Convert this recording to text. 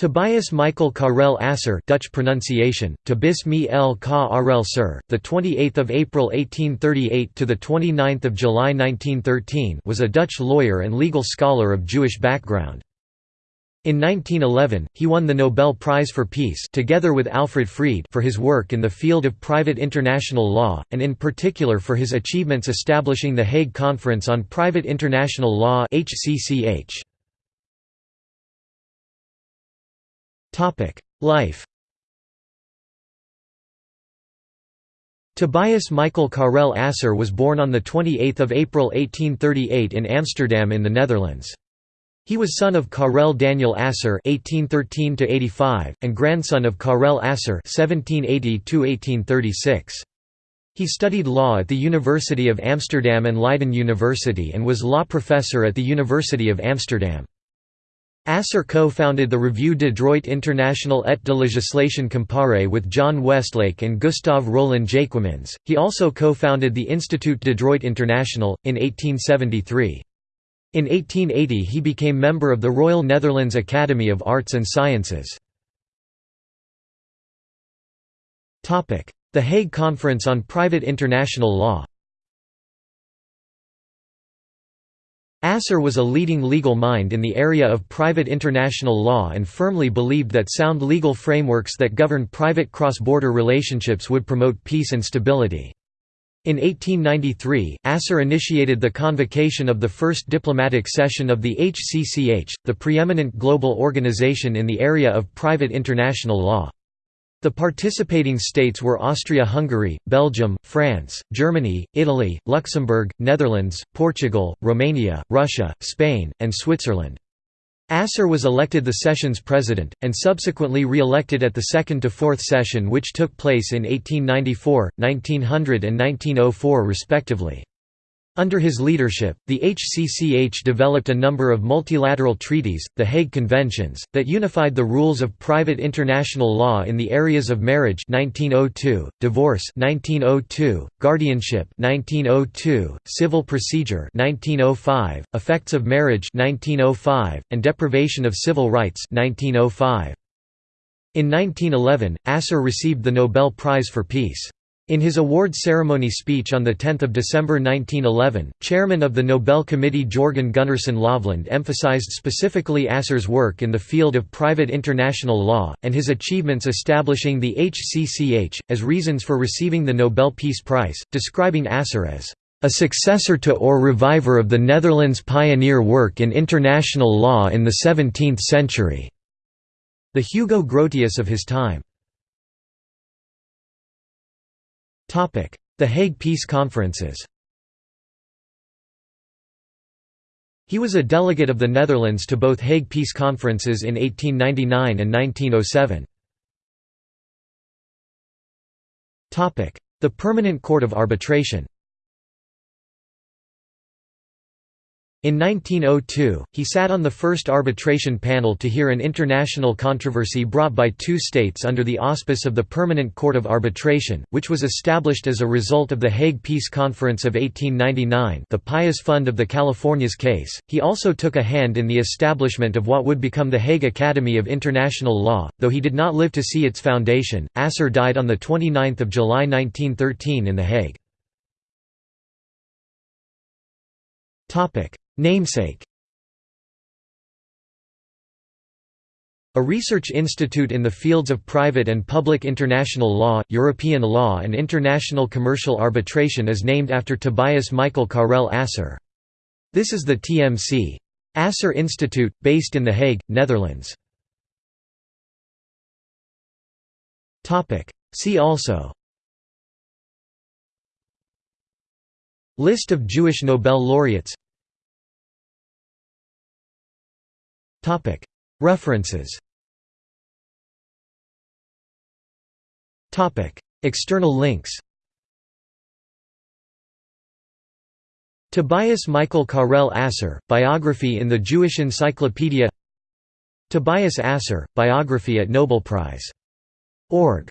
Tobias Michael Karel Asser Dutch pronunciation Tabis me el ka arel the 28th of April 1838 to the 29th of July 1913 was a Dutch lawyer and legal scholar of Jewish background. In 1911 he won the Nobel Prize for Peace together with Alfred Fried for his work in the field of private international law and in particular for his achievements establishing the Hague Conference on Private International Law HCCH Life Tobias Michael Karel Asser was born on 28 April 1838 in Amsterdam in the Netherlands. He was son of Karel Daniel Asser (1813–85) and grandson of Karel Asser (1780–1836). He studied law at the University of Amsterdam and Leiden University and was law professor at the University of Amsterdam. Asser co-founded the Revue de droit international et de législation comparée with John Westlake and Gustave Rolin-Jaequemyns. He also co-founded the Institut de droit international, in 1873. In 1880 he became member of the Royal Netherlands Academy of Arts and Sciences. The Hague Conference on Private International Law Asser was a leading legal mind in the area of private international law and firmly believed that sound legal frameworks that govern private cross-border relationships would promote peace and stability. In 1893, Asser initiated the convocation of the first diplomatic session of the HCCH, the preeminent global organization in the area of private international law. The participating states were Austria-Hungary, Belgium, France, Germany, Italy, Luxembourg, Netherlands, Portugal, Romania, Russia, Spain, and Switzerland. Asser was elected the session's president, and subsequently re-elected at the second to fourth session which took place in 1894, 1900 and 1904 respectively. Under his leadership, the HCCH developed a number of multilateral treaties, the Hague Conventions, that unified the rules of private international law in the areas of marriage 1902, divorce 1902, guardianship 1902, civil procedure 1905, effects of marriage 1905, and deprivation of civil rights 1905. In 1911, Asser received the Nobel Prize for Peace. In his award ceremony speech on 10 December 1911, chairman of the Nobel Committee Jorgen Gunnarsson Løvland emphasized specifically Asser's work in the field of private international law, and his achievements establishing the HCCH, as reasons for receiving the Nobel Peace Prize, describing Asser as a successor to or reviver of the Netherlands' pioneer work in international law in the 17th century", the Hugo Grotius of his time. The Hague Peace Conferences He was a delegate of the Netherlands to both Hague Peace Conferences in 1899 and 1907. The Permanent Court of Arbitration In 1902, he sat on the first arbitration panel to hear an international controversy brought by two states under the auspice of the Permanent Court of Arbitration, which was established as a result of the Hague Peace Conference of 1899 the Pious Fund of the Californias case. He also took a hand in the establishment of what would become the Hague Academy of International Law, though he did not live to see its foundation. Asser died on 29 July 1913 in The Hague. Namesake A research institute in the fields of private and public international law, European law and international commercial arbitration is named after Tobias Michael Karel Asser. This is the TMC. Asser Institute, based in The Hague, Netherlands. See also List of Jewish Nobel laureates References. External links. Tobias Michael Karel Asser, biography in the Jewish Encyclopedia. Tobias Asser, biography at Nobel Prize. Org.